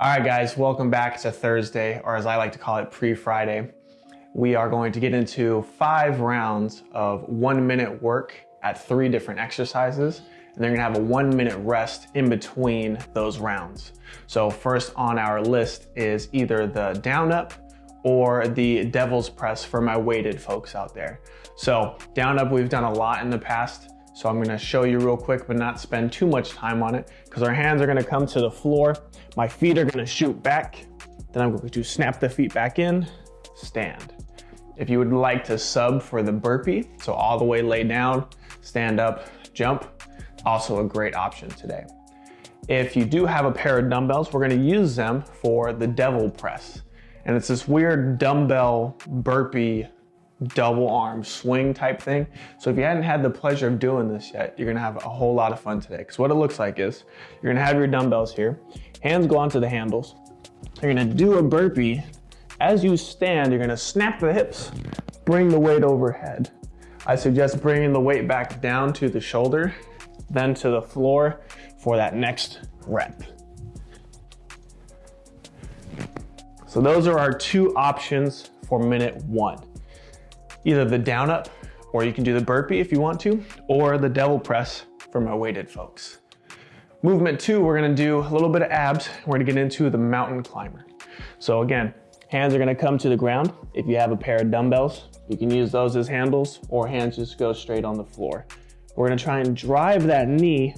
All right, guys, welcome back to Thursday, or as I like to call it, pre-Friday. We are going to get into five rounds of one minute work at three different exercises, and they're gonna have a one minute rest in between those rounds. So first on our list is either the down up or the devil's press for my weighted folks out there. So down up, we've done a lot in the past. So I'm gonna show you real quick, but not spend too much time on it because our hands are gonna come to the floor. My feet are gonna shoot back. Then I'm going to snap the feet back in, stand. If you would like to sub for the burpee, so all the way lay down, stand up, jump, also a great option today. If you do have a pair of dumbbells, we're gonna use them for the devil press. And it's this weird dumbbell burpee double arm swing type thing. So if you hadn't had the pleasure of doing this yet, you're gonna have a whole lot of fun today. Because what it looks like is, you're gonna have your dumbbells here, hands go onto the handles, you're gonna do a burpee. As you stand, you're gonna snap the hips, bring the weight overhead. I suggest bringing the weight back down to the shoulder, then to the floor for that next rep. So those are our two options for minute one. Either the down up, or you can do the burpee if you want to, or the devil press for my weighted folks. Movement two, we're gonna do a little bit of abs. We're gonna get into the mountain climber. So again, hands are gonna come to the ground. If you have a pair of dumbbells, you can use those as handles or hands just go straight on the floor. We're gonna try and drive that knee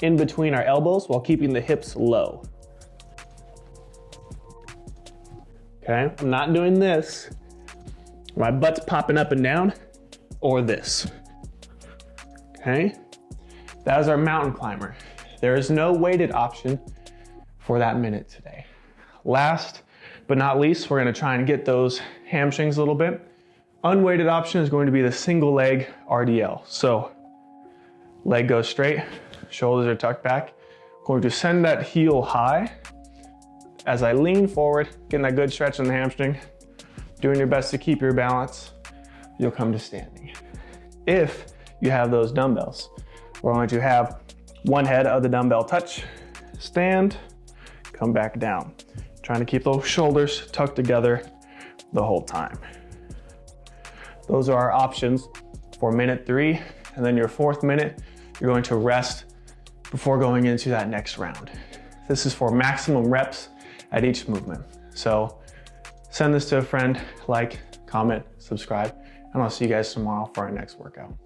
in between our elbows while keeping the hips low. Okay, I'm not doing this. My butt's popping up and down, or this. Okay, that is our mountain climber. There is no weighted option for that minute today. Last but not least, we're gonna try and get those hamstrings a little bit. Unweighted option is going to be the single leg RDL. So leg goes straight, shoulders are tucked back. Going to send that heel high as I lean forward, getting that good stretch in the hamstring, doing your best to keep your balance, you'll come to standing. If you have those dumbbells, we're going to have one head of the dumbbell touch, stand, come back down. Trying to keep those shoulders tucked together the whole time. Those are our options for minute three. And then your fourth minute, you're going to rest before going into that next round. This is for maximum reps at each movement. So send this to a friend, like, comment, subscribe, and I'll see you guys tomorrow for our next workout.